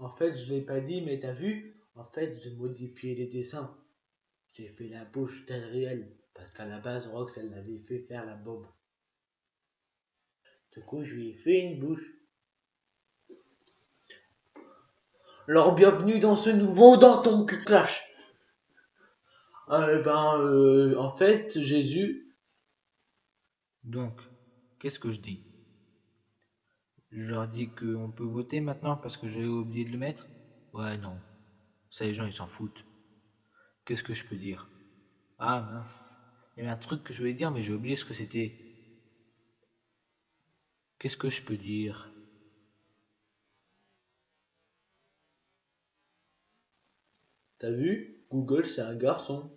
En fait, je l'ai pas dit, mais t'as vu En fait, j'ai modifié les dessins. J'ai fait la bouche d'Adriel, parce qu'à la base, Rox, elle l'avait fait faire la bob. Du coup, je lui ai fait une bouche. Alors, bienvenue dans ce nouveau Danton que clash. Euh, ben, euh, en fait, Jésus. Donc, qu'est-ce que je dis? Je leur dis qu'on peut voter maintenant parce que j'ai oublié de le mettre Ouais, non. Ça, les gens, ils s'en foutent. Qu'est-ce que je peux dire? Ah, mince. Il y avait un truc que je voulais dire, mais j'ai oublié ce que c'était. Qu'est-ce que je peux dire? T'as vu? Google, c'est un garçon.